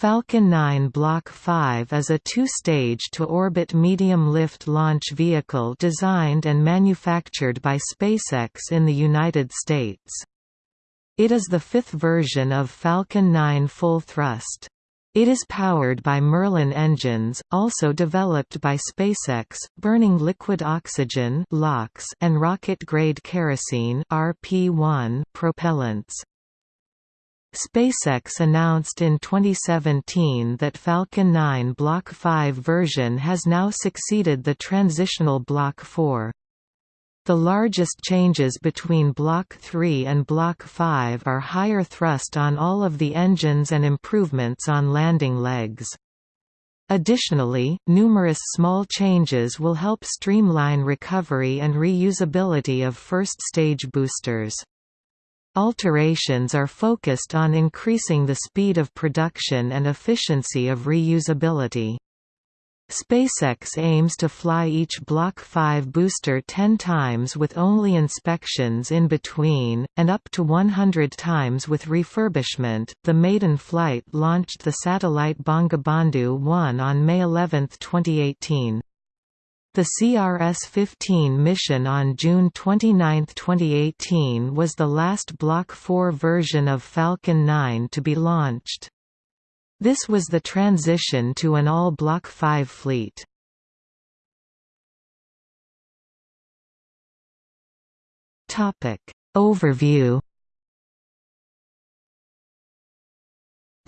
Falcon 9 Block 5 is a two-stage to-orbit medium-lift launch vehicle designed and manufactured by SpaceX in the United States. It is the fifth version of Falcon 9 full thrust. It is powered by Merlin engines, also developed by SpaceX, burning liquid oxygen and rocket-grade kerosene propellants. SpaceX announced in 2017 that Falcon 9 Block 5 version has now succeeded the transitional Block 4. The largest changes between Block 3 and Block 5 are higher thrust on all of the engines and improvements on landing legs. Additionally, numerous small changes will help streamline recovery and reusability of first-stage boosters. Alterations are focused on increasing the speed of production and efficiency of reusability. SpaceX aims to fly each Block 5 booster 10 times with only inspections in between, and up to 100 times with refurbishment. The maiden flight launched the satellite Bangabandhu 1 on May 11, 2018. The CRS-15 mission on June 29, 2018 was the last Block 4 version of Falcon 9 to be launched. This was the transition to an all Block 5 fleet. Overview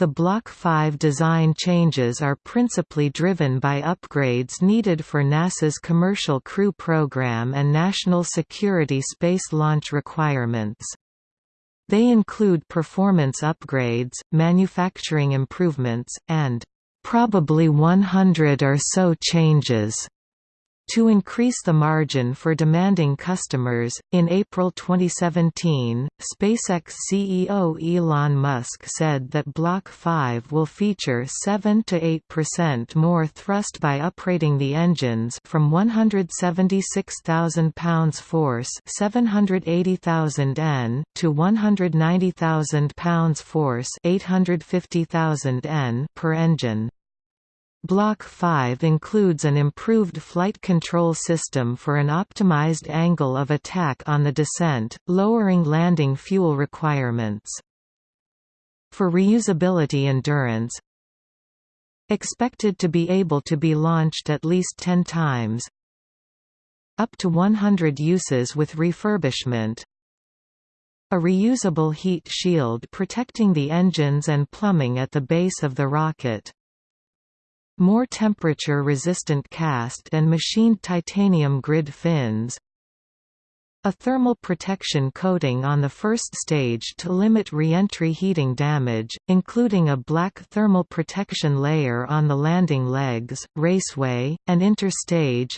The Block 5 design changes are principally driven by upgrades needed for NASA's Commercial Crew Program and national security space launch requirements. They include performance upgrades, manufacturing improvements, and probably 100 or so changes to increase the margin for demanding customers, in April 2017, SpaceX CEO Elon Musk said that Block 5 will feature 7 to 8% more thrust by uprating the engines from 176,000 pounds force 780,000 N to 190,000 pounds force 850,000 N per engine. Block 5 includes an improved flight control system for an optimized angle of attack on the descent, lowering landing fuel requirements. For reusability endurance Expected to be able to be launched at least 10 times Up to 100 uses with refurbishment a reusable heat shield protecting the engines and plumbing at the base of the rocket more temperature-resistant cast and machined titanium grid fins. A thermal protection coating on the first stage to limit re-entry heating damage, including a black thermal protection layer on the landing legs, raceway, and interstage.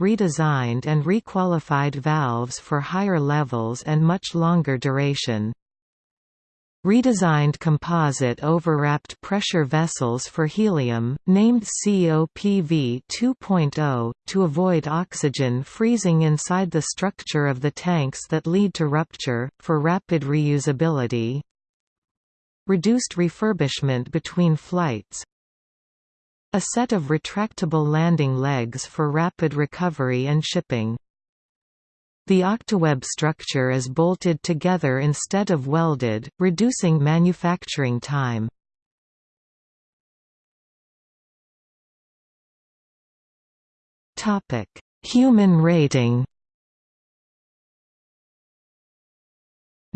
Redesigned and requalified valves for higher levels and much longer duration Redesigned composite overwrapped pressure vessels for helium, named COPV 2.0, to avoid oxygen freezing inside the structure of the tanks that lead to rupture, for rapid reusability. Reduced refurbishment between flights, a set of retractable landing legs for rapid recovery and shipping. The Octaweb structure is bolted together instead of welded, reducing manufacturing time. Human rating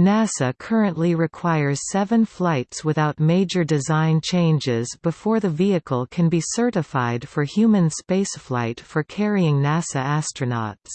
NASA currently requires seven flights without major design changes before the vehicle can be certified for human spaceflight for carrying NASA astronauts.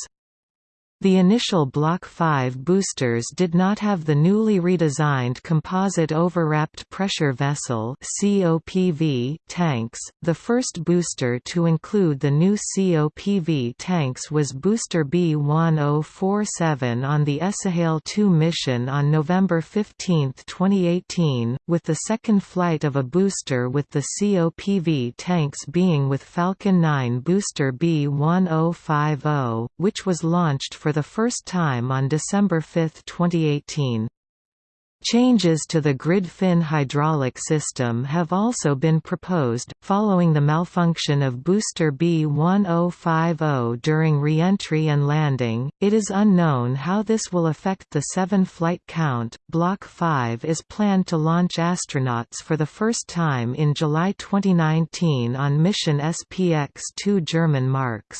The initial Block 5 boosters did not have the newly redesigned composite overwrapped pressure vessel (COPV) tanks. The first booster to include the new COPV tanks was Booster B1047 on the Es'hail 2 mission on November 15, 2018, with the second flight of a booster with the COPV tanks being with Falcon 9 booster B1050, which was launched for the first time on December 5, 2018. Changes to the grid fin hydraulic system have also been proposed, following the malfunction of booster B1050 during re-entry and landing. It is unknown how this will affect the seven flight count. Block 5 is planned to launch astronauts for the first time in July 2019 on mission SPX-2 German marks.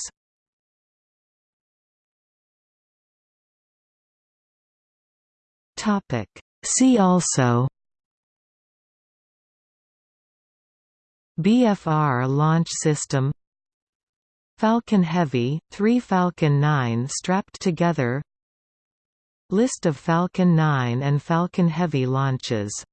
Topic. See also BFR launch system Falcon Heavy, 3 Falcon 9 strapped together List of Falcon 9 and Falcon Heavy launches